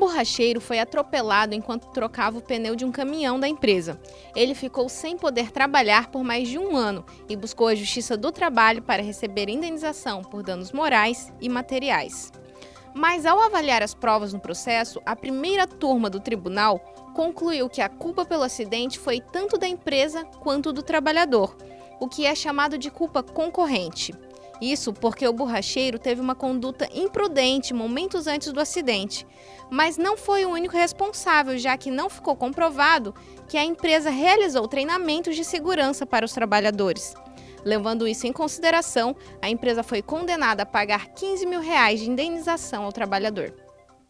borracheiro foi atropelado enquanto trocava o pneu de um caminhão da empresa. Ele ficou sem poder trabalhar por mais de um ano e buscou a Justiça do Trabalho para receber indenização por danos morais e materiais. Mas ao avaliar as provas no processo, a primeira turma do tribunal concluiu que a culpa pelo acidente foi tanto da empresa quanto do trabalhador, o que é chamado de culpa concorrente. Isso porque o borracheiro teve uma conduta imprudente momentos antes do acidente, mas não foi o único responsável, já que não ficou comprovado que a empresa realizou treinamentos de segurança para os trabalhadores. Levando isso em consideração, a empresa foi condenada a pagar 15 mil reais de indenização ao trabalhador.